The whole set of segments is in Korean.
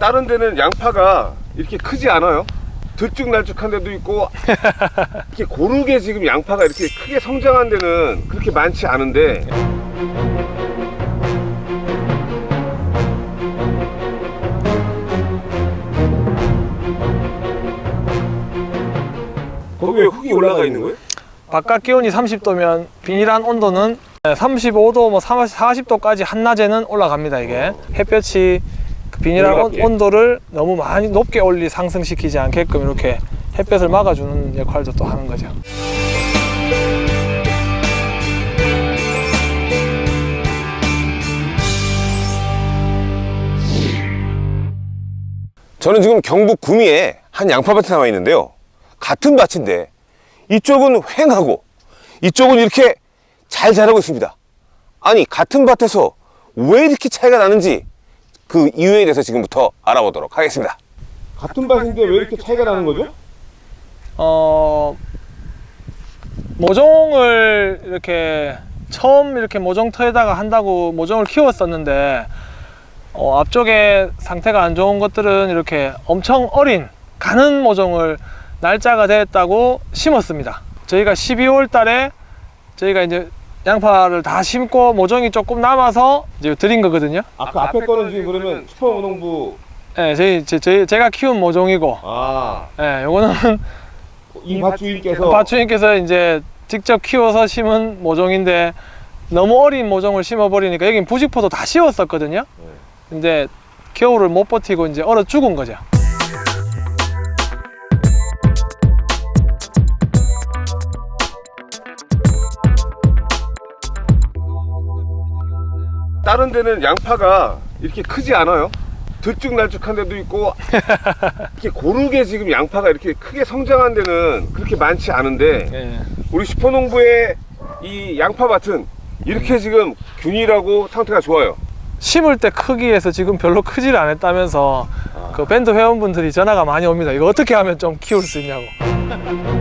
다른 데는 양파가 이렇게 크지 않아요. 들쭉날쭉한 데도 있고 이렇게 고르게 지금 양파가 이렇게 크게 성장한 데는 그렇게 많지 않은데 거기 왜 흙이 올라가 있는 거예요? 바깥 기온이 30도면 비닐한 온도는 35도, 뭐 40도까지 한낮에는 올라갑니다. 이게 햇볕이 그 비닐한 온, 올라가게. 온도를 너무 많이 높게 올리 상승시키지 않게끔 이렇게 햇볕을 막아주는 역할도 또 하는 거죠. 저는 지금 경북 구미에 한 양파밭에 나와 있는데요. 같은 밭인데 이쪽은 휑하고 이쪽은 이렇게 잘 자라고 있습니다. 아니 같은 밭에서 왜 이렇게 차이가 나는지 그 이유에 대해서 지금부터 알아보도록 하겠습니다. 같은 밭인데 왜 이렇게 차이가 나는 거죠? 어 모종을 이렇게 처음 이렇게 모종터에다가 한다고 모종을 키웠었는데 어, 앞쪽에 상태가 안 좋은 것들은 이렇게 엄청 어린 가는 모종을 날짜가 됐다고 심었습니다. 저희가 12월 달에 저희가 이제 양파를 다 심고 모종이 조금 남아서 이제 드린 거거든요. 아, 그 앞에 거는 지금 그러면 슈퍼농부 예, 저희, 제, 저희 제가 키운 모종이고, 아, 예, 요거는 이 밭주인께서 밭주인께서 이제 직접 키워서 심은 모종인데 너무 어린 모종을 심어버리니까 여긴 부직포도 다 씌웠었거든요. 근데 겨울을 못 버티고 이제 얼어 죽은 거죠. 다른 데는 양파가 이렇게 크지 않아요. 들쭉날쭉한 데도 있고 이렇게 고르게 지금 양파가 이렇게 크게 성장한 데는 그렇게 많지 않은데 예. 우리 슈퍼농부의 이 양파밭은 이렇게 지금 균일하고 상태가 좋아요. 심을 때 크기에서 지금 별로 크지를 않았다면서 그 밴드 회원분들이 전화가 많이 옵니다. 이거 어떻게 하면 좀 키울 수 있냐고.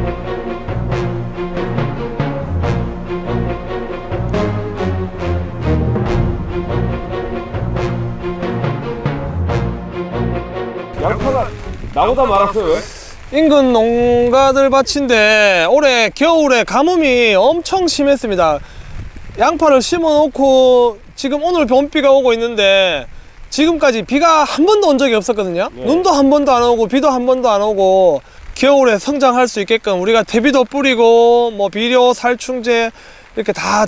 나오다 말았어요. 왜? 인근 농가들 밭인데 올해 겨울에 가뭄이 엄청 심했습니다. 양파를 심어 놓고 지금 오늘 봄비가 오고 있는데 지금까지 비가 한 번도 온 적이 없었거든요. 네. 눈도 한 번도 안 오고 비도 한 번도 안 오고 겨울에 성장할 수 있게끔 우리가 대비도 뿌리고 뭐 비료, 살충제 이렇게 다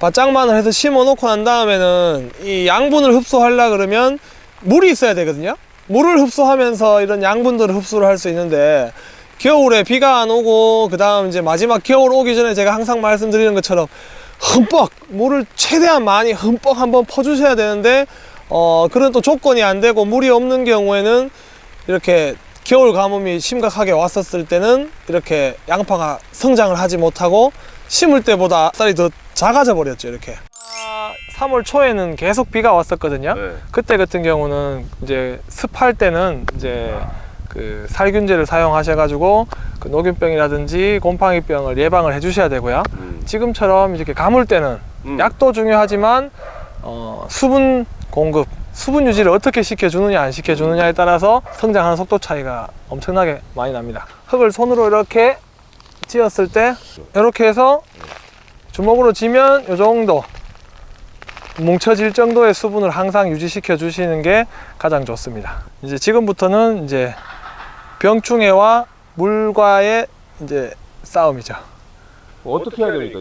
바짝만을 해서 심어 놓고 난 다음에는 이 양분을 흡수하려 그러면 물이 있어야 되거든요. 물을 흡수하면서 이런 양분들을 흡수를 할 수 있는데 겨울에 비가 안 오고 그 다음 이제 마지막 겨울 오기 전에 제가 항상 말씀드리는 것처럼 흠뻑 물을 최대한 많이 흠뻑 한번 퍼주셔야 되는데 어 그런 또 조건이 안 되고 물이 없는 경우에는 이렇게 겨울 가뭄이 심각하게 왔었을 때는 이렇게 양파가 성장을 하지 못하고 심을 때보다 쌀이 더 작아져 버렸죠 이렇게 3월 초에는 계속 비가 왔었거든요 네. 그때 같은 경우는 이제 습할 때는 이제 그 살균제를 사용하셔 가지고 그 녹균병이라든지 곰팡이병을 예방을 해 주셔야 되고요. 음. 지금처럼 이렇게 가물 때는 음. 약도 중요하지만 어, 수분 공급, 수분 유지를 어떻게 시켜주느냐 안 시켜주느냐에 따라서 성장하는 속도 차이가 엄청나게 많이 납니다. 흙을 손으로 이렇게 찧었을 때 이렇게 해서 주먹으로 쥐면 이 정도 뭉쳐질 정도의 수분을 항상 유지시켜 주시는 게 가장 좋습니다. 이제 지금부터는 이제 병충해와 물과의 이제 싸움이죠. 어떻게 해야 됩니까?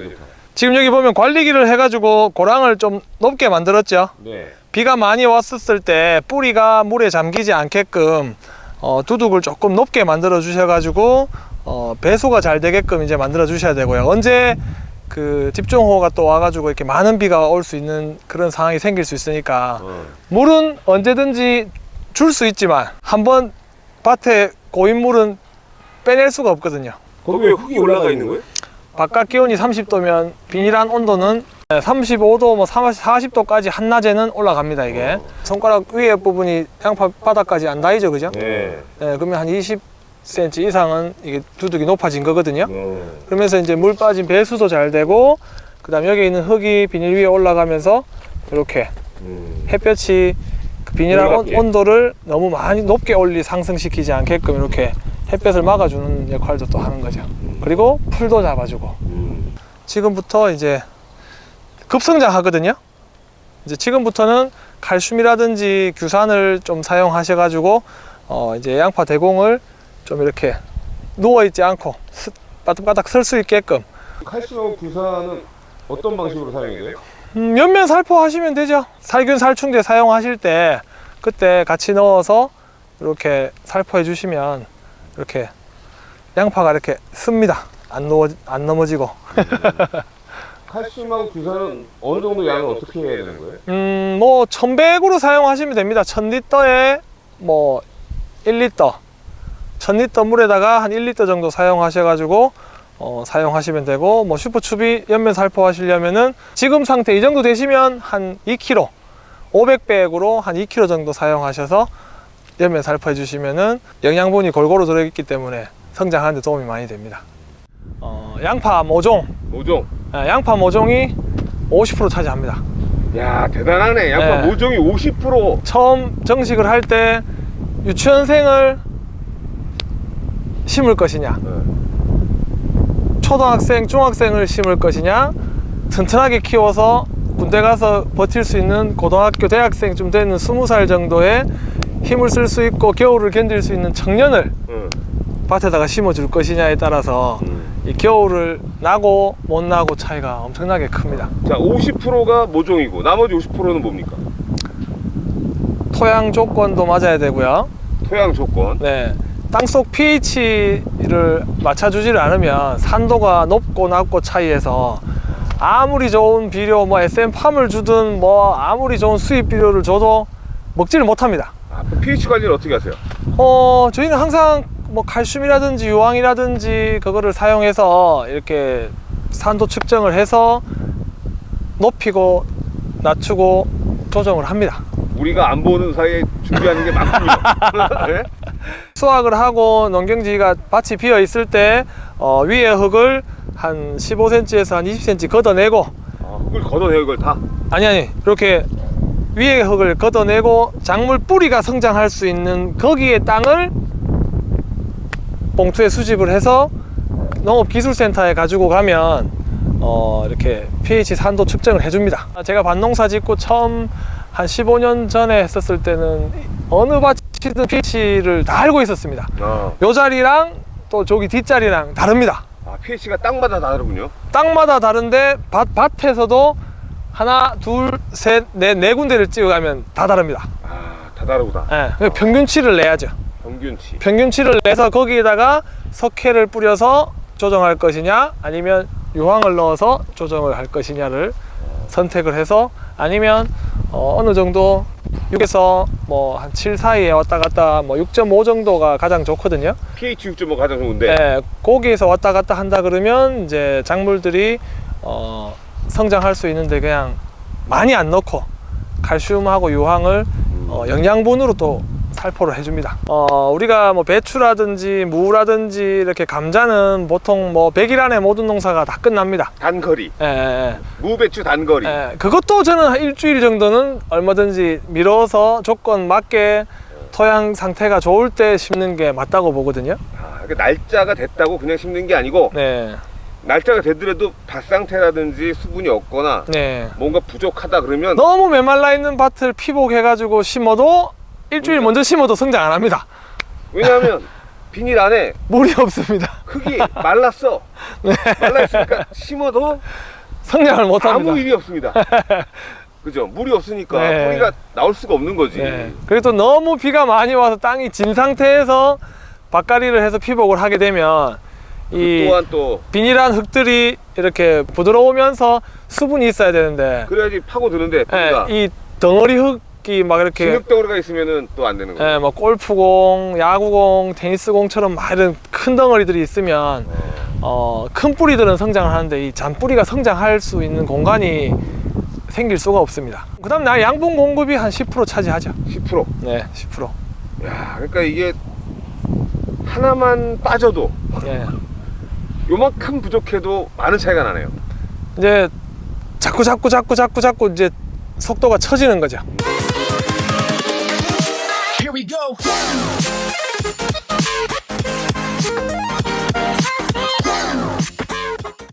지금 여기 보면 관리기를 해가지고 고랑을 좀 높게 만들었죠. 네. 비가 많이 왔었을 때 뿌리가 물에 잠기지 않게끔 어, 두둑을 조금 높게 만들어 주셔가지고 어, 배수가 잘 되게끔 이제 만들어 주셔야 되고요. 언제 그 집중호우가 또 와가지고 이렇게 많은 비가 올 수 있는 그런 상황이 생길 수 있으니까 어. 물은 언제든지 줄 수 있지만 한번 밭에 고인 물은 빼낼 수가 없거든요. 거기 왜 흙이 올라가 있는 거예요? 바깥 기온이 30도면 비닐한 온도는 35도, 뭐 40도까지 한낮에는 올라갑니다. 이게 손가락 위에 부분이 양파 바닥까지 안 닿이죠, 그죠? 네. 네, 그러면 한 20cm 이상은 이게 두둑이 높아진 거거든요. 네. 그러면서 이제 물 빠진 배수도 잘 되고, 그 다음 여기 있는 흙이 비닐 위에 올라가면서 이렇게 음. 햇볕이 그 비닐하고 올라갈게. 온도를 너무 많이 높게 올리 상승시키지 않게끔 이렇게 햇볕을 막아주는 역할도 또 하는 거죠. 그리고 풀도 잡아주고 음. 지금부터 이제 급성장 하거든요. 이제 지금부터는 칼슘이라든지 규산을 좀 사용하셔 가지고 어 이제 양파 대공을 좀 이렇게 누워 있지 않고 스- 바닥바닥 설 수 있게끔 칼슘하고 규산은 어떤 방식으로 사용이 돼요? 음, 옆면 살포 하시면 되죠. 살균 살충제 사용하실 때 그때 같이 넣어서 이렇게 살포해 주시면 이렇게 양파가 이렇게 씁니다. 안, 넘어, 안 넘어지고. 칼슘하고 규산은 어느 정도 양을 어떻게 해야 되는 거예요? 음, 뭐 1100으로 사용하시면 됩니다. 1000리터에 뭐 1리터. 1000리터 물에다가 한 1리터 정도 사용하셔가지고 어, 사용하시면 되고 뭐 슈퍼추비 옆면 살포 하시려면은 지금 상태 이 정도 되시면 한 2kg 500백으로 한 2kg 정도 사용하셔서 옆면 살포해 주시면은 영양분이 골고루 들어있기 때문에 성장하는 데 도움이 많이 됩니다 어, 양파 모종 모종. 아, 양파 모종이 50% 차지합니다 야 대단하네. 양파 네. 모종이 50%. 처음 정식을 할 때 유치원생을 심을 것이냐 네. 초등학생, 중학생을 심을 것이냐 튼튼하게 키워서 군대 가서 버틸 수 있는 고등학교, 대학생쯤 되는 20살 정도의 힘을 쓸 수 있고 겨울을 견딜 수 있는 청년을 응. 밭에다가 심어줄 것이냐에 따라서 음. 이 겨울을 나고 못 나고 차이가 엄청나게 큽니다. 자 50%가 모종이고 나머지 50%는 뭡니까? 토양 조건도 맞아야 되고요. 토양 조건. 네. 땅속 pH를 맞춰주지를 않으면 산도가 높고 낮고 차이에서 아무리 좋은 비료, 뭐 SM팜을 주든 뭐 아무리 좋은 수입 비료를 줘도 먹지를 못합니다. 아, 그 pH 관리를 어떻게 하세요? 어, 저희는 항상 뭐 칼슘이라든지 유황이라든지 그거를 사용해서 이렇게 산도 측정을 해서 높이고 낮추고 조정을 합니다. 우리가 안 보는 사이에 준비하는 게 많군요. 네? 수확을 하고 농경지가 밭이 비어 있을 때 어, 위에 흙을 한 15cm에서 한 20cm 걷어내고 아, 흙을 걷어내요 이걸 다. 아니 아니 이렇게 위에 흙을 걷어내고 작물 뿌리가 성장할 수 있는 거기에 땅을 봉투에 수집을 해서 농업기술센터에 가지고 가면 어, 이렇게 pH 산도 측정을 해줍니다. 제가 밭농사 짓고 처음 한 15년 전에 했었을 때는 어느 밭 이든 pH를 다 알고 있었습니다. 아, 요 자리랑 또 저기 뒷자리랑 다릅니다. 아 pH가 땅마다 다르군요. 땅마다 다른데 밭, 밭에서도 하나, 둘, 셋, 넷, 네 군데를 찍어가면 다 다릅니다. 아, 다 다르구나. 예, 그 평균치를 내야죠. 평균치. 평균치를 내서 거기에다가 석회를 뿌려서 조정할 것이냐, 아니면 유황을 넣어서 조정을 할 것이냐를 선택을 해서 아니면 어, 느 정도 6에서 뭐 한 7 사이에 왔다 갔다 뭐 6.5 정도가 가장 좋거든요. pH 6.5 가장 좋은데. 예, 거기에서 왔다 갔다 한다 그러면 이제 작물들이 어, 성장할 수 있는데 그냥 많이 안 넣고 칼슘하고 유황을 어, 영양분으로 또 살포를 해줍니다. 어, 우리가 뭐 배추라든지 무라든지 이렇게 감자는 보통 뭐 100일 안에 모든 농사가 다 끝납니다. 단거리. 예, 예, 무배추 단거리. 예. 그것도 저는 한 일주일 정도는 얼마든지 밀어서 조건 맞게 토양 상태가 좋을 때 심는 게 맞다고 보거든요. 아, 그 날짜가 됐다고 그냥 심는 게 아니고 네, 날짜가 되더라도 밭 상태라든지 수분이 없거나 네. 뭔가 부족하다 그러면 너무 메말라 있는 밭을 피복해가지고 심어도 일주일 먼저 심어도 성장 안 합니다. 왜냐하면 비닐 안에 물이 없습니다. 흙이 말랐어. 말라 있으니까 심어도 성장을 못 합니다. 아무 일이 없습니다. 그죠? 물이 없으니까 네. 뿌리가 나올 수가 없는 거지. 네. 그리고 또 너무 비가 많이 와서 땅이 진 상태에서 밭갈이를 해서 피복을 하게 되면 이 또한 또 비닐한 흙들이 이렇게 부드러우면서 수분이 있어야 되는데 그래야지 파고 드는데 뿌리가 예, 이 덩어리 흙 이막 이렇게 진흙덩어리가 있으면은 또 안 되는 거예요. 예, 뭐 골프공, 야구공, 테니스공처럼 막 이런 큰 덩어리들이 있으면 어, 큰 뿌리들은 성장을 하는데 이 잔뿌리가 성장할 수 있는 공간이 생길 수가 없습니다. 그 다음 나 양분 공급이 한 10% 차지하죠. 10%. 네, 10%. 야, 그러니까 이게 하나만 빠져도 예. 요만큼 부족해도 많은 차이가 나네요. 이제 자꾸 자꾸 자꾸 자꾸 자꾸 이제 속도가 처지는 거죠. go.